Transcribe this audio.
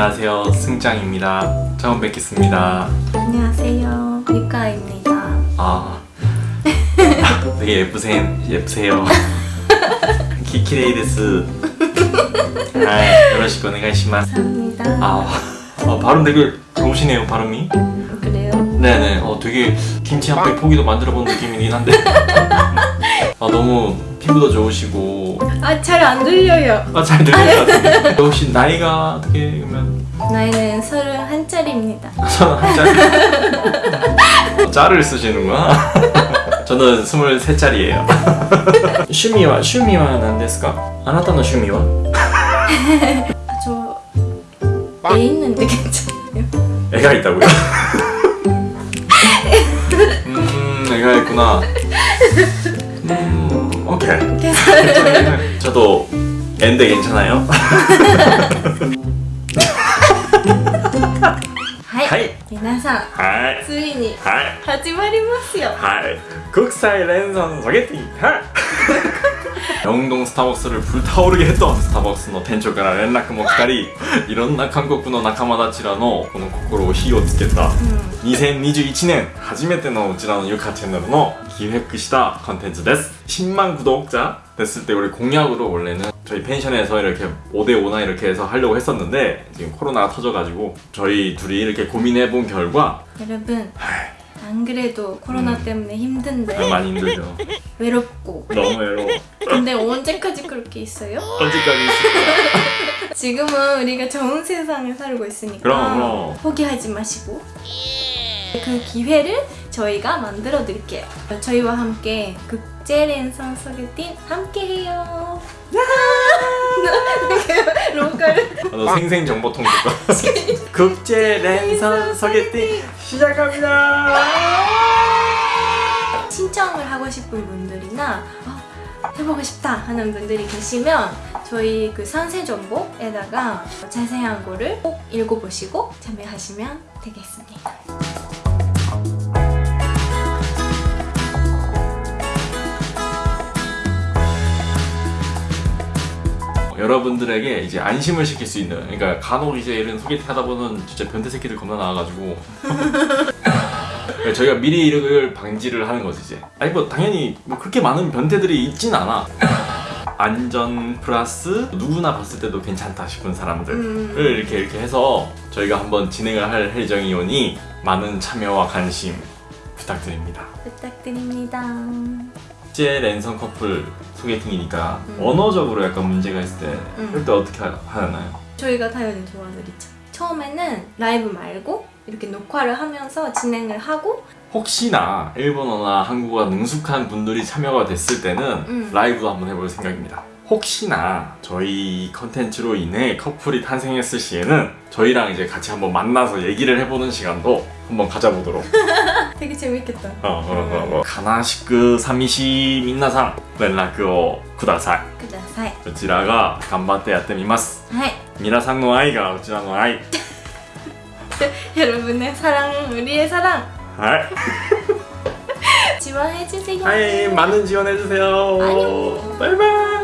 안녕하세요. 승장입니다. 처음 뵙겠습니다. 안녕하세요. 유카입니다. 아. 되게 예쁘세, 예쁘세요. 키키레이 데스. 아 요러시고 오네가이시마스 감사합니다. 아, 아 발음 되게 좋으시네요 발음이. 그래요? 네네. 어 되게 김치 한 팩 포기도 만들어 본 느낌이긴 한데 아 너무 피부도 좋으시고. 아 잘 안 들려요. 아 잘 들려요? 아, 네. 혹시 나이가 어떻게 그러면? 나이는 서른 한 짜리입니다. 아, 서른 한 짜리? 짤을 쓰시는구나. 저는 스물세 짜리예요. 취미와 취미와 난데스까? 아나타노 취미와? 저애 있는데 괜찮아요? 애가 있다고요? 음 애가 있구나. 음, 오케이. 괜찮아요. 저도 애인데 괜찮아요? はい。はい皆さん、はい。ついにはい。始まりますよ。はい国際連鎖ソゲティはい 영동 스타벅스를 불타오르게 했던 스타벅스の店長から連絡も来たりいろんな韓国の仲間たちらのこの心を火をつけた2021年初めてのうちらのゆかチャンネルの기획した컨텐츠です10만 구독자 됐을 때 우리 공약으로 원래는 저희 펜션에서 이렇게 5대5나 이렇게 해서 하려고 했었는데 지금 코로나가 터져가지고 저희 둘이 이렇게 고민해본 결과 여러분, 하이, 안 그래도 코로나 때문에 힘든데 많이 힘들죠. 외롭고. 너무 외로워. 근데 언제까지 그렇게 있어요? 언제까지 있을 거야? 지금은 우리가 좋은 세상에 살고 있으니까 그럼, 그럼. 포기하지 마시고. 그 기회를 저희가 만들어 드릴게요. 저희와 함께 국제 랜선 소개팅 함께 해요. 로컬 아, 너 생생정보통 듣고 국제 랜선 소개팅 시작합니다 신청을 하고 싶은 분들이나 어, 해보고 싶다 하는 분들이 계시면 저희 그 상세 정보에다가 자세한 거를 꼭 읽어보시고 참여하시면 되겠습니다. 여러분들에게 이제 안심을 시킬 수 있는 그러니까 간혹 이제 이런 소개팅 하다 보면 진짜 변태 새끼들 겁나 나와가지고. 저희가 미리 이걸 방지를 하는 거지 이제. 아니 뭐 당연히 뭐 그렇게 많은 변태들이 있진 않아. 안전 플러스 누구나 봤을 때도 괜찮다 싶은 사람들을 음. 이렇게 이렇게 해서 저희가 한번 진행을 할 예정이오니 많은 참여와 관심 부탁드립니다. 부탁드립니다. 국제 랜선 커플 소개팅이니까 음. 언어적으로 약간 문제가 있을 때 음. 그럴 때 어떻게 하- 하나요? 저희가 당연히 도와드리죠. 처음에는 라이브 말고 이렇게 녹화를 하면서 진행을 하고 혹시나 일본어나 한국어가 능숙한 분들이 참여가 됐을 때는 음. 라이브도 한번 해볼 생각입니다. 혹시나 저희 컨텐츠로 인해 커플이 탄생했을 시에는 저희랑 이제 같이 한번 만나서 얘기를 해보는 시간도 한번 가져보도록 되게 재밌겠다. 어, 어, 어, 어. 가나시크 사미시 민나상 연락を 쿠다사이 ください。こちらが頑張ってやってみますはい。皆さんの愛がうちらの愛 여러분의 사랑, 우리의 사랑 はい 지원해주세요. 네, はい、많은 지원해주세요. 안녕. 바이바이.